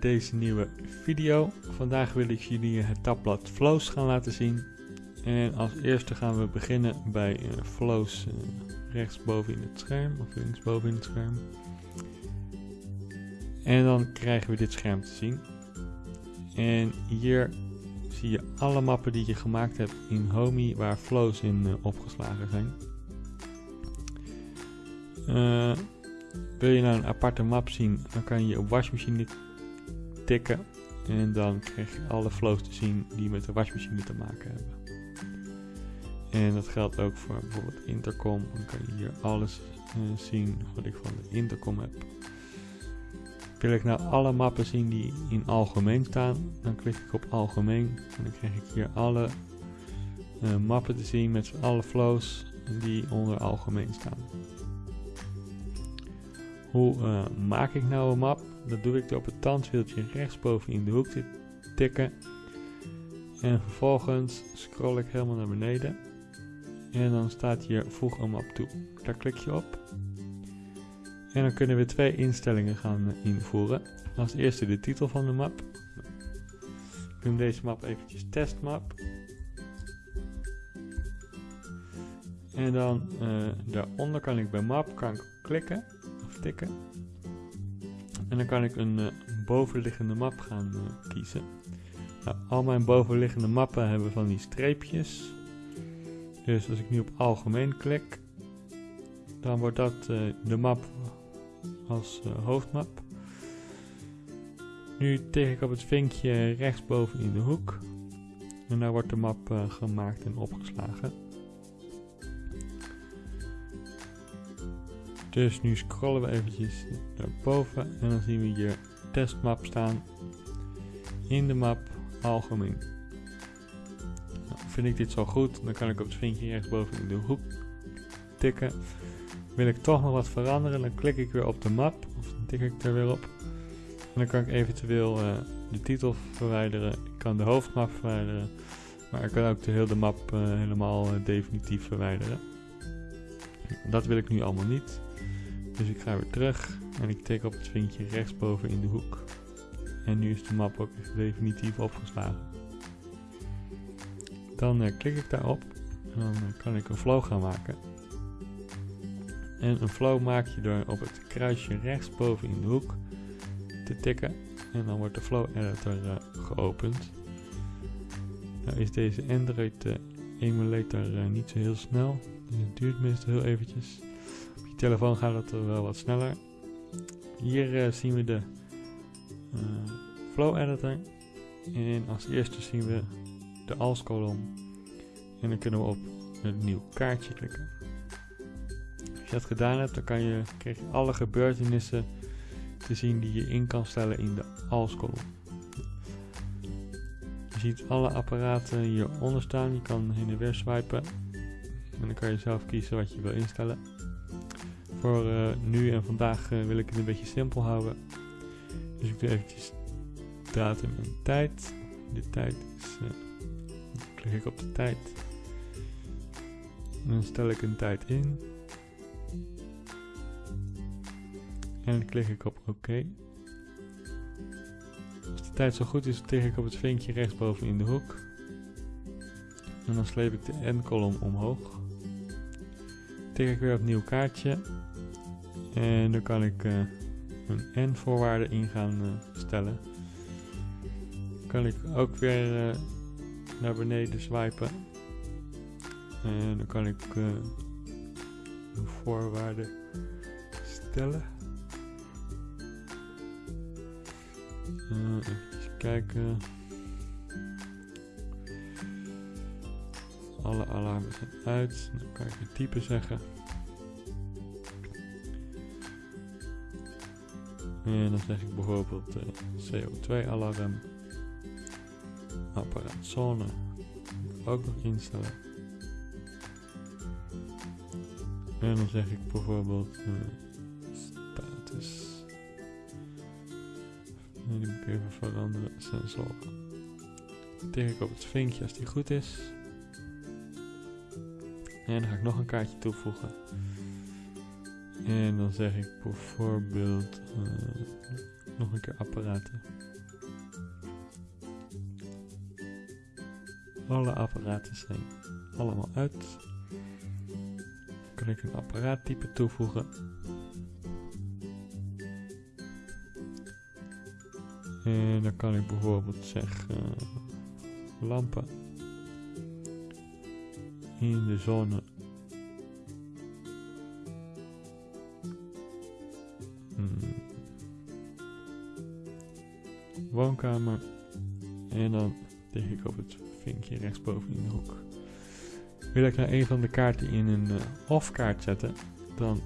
deze nieuwe video. Vandaag wil ik jullie het tabblad Flows gaan laten zien. En als eerste gaan we beginnen bij uh, Flows uh, rechtsboven in het scherm of linksboven in het scherm. En dan krijgen we dit scherm te zien. En hier zie je alle mappen die je gemaakt hebt in Homey waar flows in uh, opgeslagen zijn. Wil je nou een aparte map zien, dan kan je op wasmachine tikken en dan krijg je alle flows te zien die met de wasmachine te maken hebben. En dat geldt ook voor bijvoorbeeld intercom, dan kan je hier alles uh, zien wat ik van de intercom heb. Wil ik nou alle mappen zien die in algemeen staan, dan klik ik op algemeen en dan krijg ik hier alle uh, mappen te zien met alle flows die onder algemeen staan. Hoe uh, maak ik nou een map? Dat doe ik door op het tandwieltje rechtsboven in de hoek te tikken. En vervolgens scroll ik helemaal naar beneden. En dan staat hier voeg een map toe. Daar klik je op. En dan kunnen we twee instellingen gaan invoeren. Als eerste de titel van de map. Ik noem deze map eventjes testmap. En dan uh, daaronder kan ik bij map kan ik klikken of tikken. En dan kan ik een uh, bovenliggende map gaan uh, kiezen. Nou, al mijn bovenliggende mappen hebben van die streepjes. Dus als ik nu op algemeen klik, dan wordt dat de map als hoofdmap. Nu tik ik op het vinkje rechtsboven in de hoek. En daar wordt de map gemaakt en opgeslagen. Dus nu scrollen we eventjes naar boven en dan zien we hier testmap staan in de map algemeen. Nou, vind ik dit zo goed, dan kan ik op het vinkje rechtsboven in de hoek tikken. Wil ik toch nog wat veranderen, dan klik ik weer op de map, of dan tik ik er weer op. En dan kan ik eventueel uh, de titel verwijderen, ik kan de hoofdmap verwijderen, maar ik kan ook de hele map uh, helemaal uh, definitief verwijderen. Dat wil ik nu allemaal niet. Dus ik ga weer terug en ik tik op het vinkje rechtsboven in de hoek. En nu is de map ook definitief opgeslagen. Dan uh, klik ik daarop en dan uh, kan ik een flow gaan maken. En een flow maak je door op het kruisje rechtsboven in de hoek te tikken. En dan wordt de flow editor uh, geopend. Nou is deze Android emulator niet zo heel snel. Dus het duurt meestal heel eventjes telefoon gaat het wel wat sneller. Hier uh, zien we de uh, flow editor. En als eerste zien we de als kolom. En dan kunnen we op een nieuw kaartje klikken. Als je dat gedaan hebt, dan kan je, krijg je alle gebeurtenissen te zien die je in kan stellen in de als kolom. Je ziet alle apparaten hieronder staan. Je kan heen en weer swipen. En dan kan je zelf kiezen wat je wil instellen. Voor uh, nu en vandaag uh, wil ik het een beetje simpel houden. Dus ik doe eventjes datum en tijd. De tijd is, uh, klik ik op de tijd. En dan stel ik een tijd in. En dan klik ik op oké. OK. Als de tijd zo goed is, tik ik op het vinkje rechtsboven in de hoek. En dan sleep ik de n-kolom omhoog. Tik ik weer op nieuw kaartje. En dan kan ik uh, een n-voorwaarde in gaan uh, stellen. Dan kan ik ook weer uh, naar beneden swipen. En dan kan ik een voorwaarde stellen. even kijken. Alle alarmen zijn uit. Dan kan ik het type zeggen. En dan zeg ik bijvoorbeeld uh, CO2 alarm. Apparaatzone. Ook nog instellen. En dan zeg ik bijvoorbeeld uh, status. En die moet ik even veranderen. Sensoren. Tik ik op het vinkje als die goed is. En dan ga ik nog een kaartje toevoegen. En dan zeg ik bijvoorbeeld uh, nog een keer apparaten. Alle apparaten zijn allemaal uit. Dan kan ik een apparaattype toevoegen. En dan kan ik bijvoorbeeld zeggen eh, lampen in de zone. Hmm. Woonkamer. En dan tik ik op het vinkje rechtsboven in de hoek. Wil ik nou een van de kaarten in een uh, off-kaart zetten, dan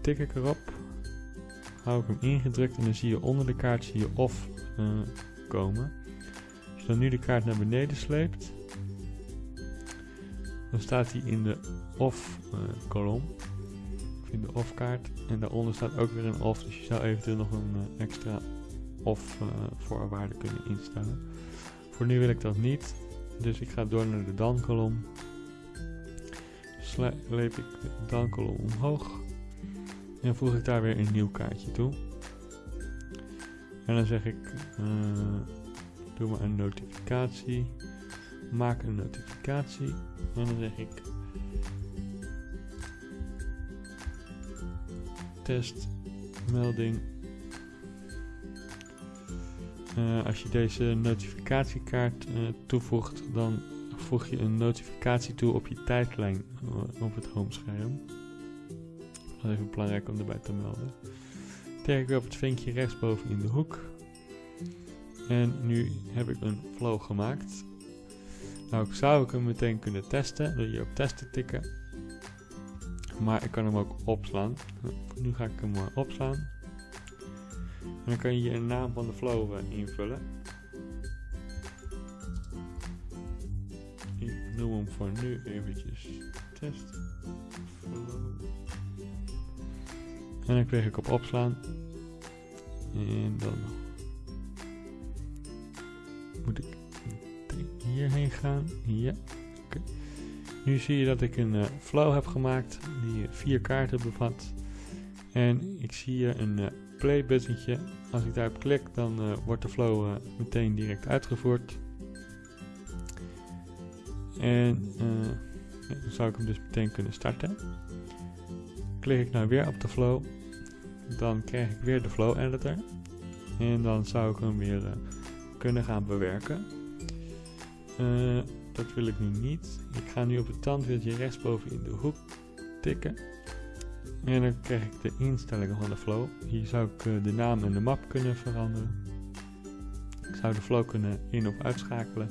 tik ik erop, hou ik hem ingedrukt en dan zie je onder de kaart zie je off uh, komen. Als je dan nu de kaart naar beneden sleept, dan staat hij in de off uh, kolom, of in de off kaart, en daaronder staat ook weer een off, dus je zou eventueel nog een extra off voorwaarde kunnen instellen. Voor nu wil ik dat niet, dus ik ga door naar de dan kolom. Sleep ik de dan kolom omhoog en voeg ik daar weer een nieuw kaartje toe. En dan zeg ik, uh, doe maar een notificatie, maak een notificatie en dan zeg ik testmelding uh, als je deze notificatiekaart uh, toevoegt, dan voeg je een notificatie toe op je tijdlijn uh, op het homescherm. Dat is even belangrijk om erbij te melden. Tik ik op het vinkje rechtsboven in de hoek. En nu heb ik een flow gemaakt. Nou, zou ik hem meteen kunnen testen door hier op testen tikken. Maar ik kan hem ook opslaan. Nu ga ik hem opslaan. En dan kan je hier een naam van de flow uh, invullen. Ik noem hem voor nu eventjes test flow. En dan klik ik op opslaan. En dan hierheen gaan. Ja. Nu zie je dat ik een uh, flow heb gemaakt die vier kaarten bevat. En ik zie hier een uh, play buttentje. Als ik daarop klik, dan uh, wordt de flow meteen direct uitgevoerd. En dan zou ik hem dus meteen kunnen starten. Klik ik nou weer op de flow, dan krijg ik weer de flow editor. En dan zou ik hem weer kunnen gaan bewerken. Dat wil ik nu niet. Ik ga nu op het tandwieltje rechtsboven in de hoek tikken. En dan krijg ik de instellingen van de flow. Hier zou ik uh, de naam en de map kunnen veranderen. Ik zou de flow kunnen in- of uitschakelen.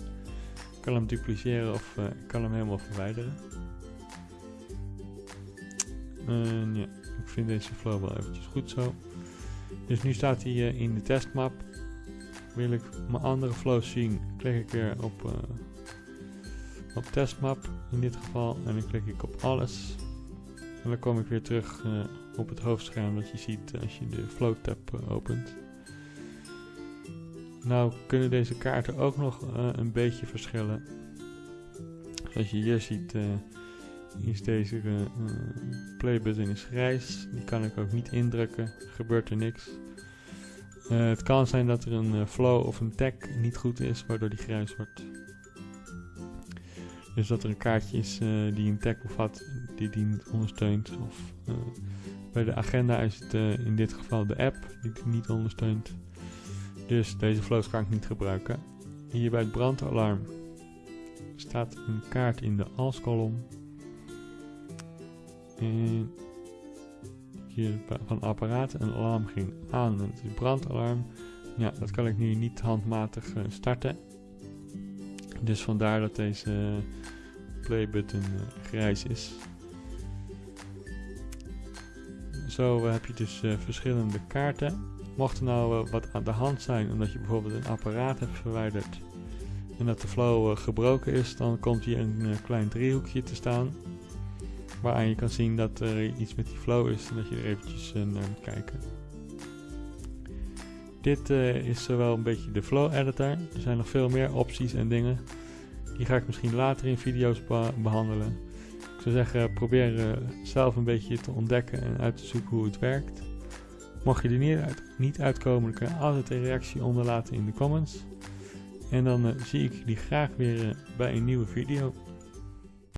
Ik kan hem dupliceren of uh, ik kan hem helemaal verwijderen. En ja, ik vind deze flow wel eventjes goed zo. Dus nu staat hij in de testmap. Wil ik mijn andere flows zien, klik ik weer op, op testmap in dit geval. En dan klik ik op alles. En dan kom ik weer terug uh, op het hoofdscherm dat je ziet als je de flow tab opent. Nou kunnen deze kaarten ook nog een beetje verschillen. Zoals je hier ziet is deze play button is grijs. Die kan ik ook niet indrukken. Gebeurt er niks. Het kan zijn dat er een flow of een tag niet goed is waardoor die grijs wordt. Dus dat er een kaartje is uh, die een tag bevat die die niet ondersteunt. Of bij de agenda is het in dit geval de app die die niet ondersteunt. Dus deze flows kan ik niet gebruiken. Hier bij het brandalarm staat een kaart in de als kolom. En van apparaten een alarm ging aan. En het is brandalarm. Ja, dat kan ik nu niet handmatig starten. Dus vandaar dat deze play button uh, grijs is. Zo heb je dus verschillende kaarten. Mocht er nou wat aan de hand zijn omdat je bijvoorbeeld een apparaat hebt verwijderd en dat de flow gebroken is, dan komt hier een klein driehoekje te staan. Waaraan je kan zien dat er iets met die flow is en dat je er eventjes naar moet kijken. Dit is zowel een beetje de flow editor. Er zijn nog veel meer opties en dingen. Die ga ik misschien later in video's behandelen. Ik zou zeggen, probeer uh, zelf een beetje te ontdekken en uit te zoeken hoe het werkt. Mocht je er niet, uit, niet uitkomen, dan kun je altijd een reactie onderlaten in de comments. En dan zie ik jullie graag weer bij een nieuwe video.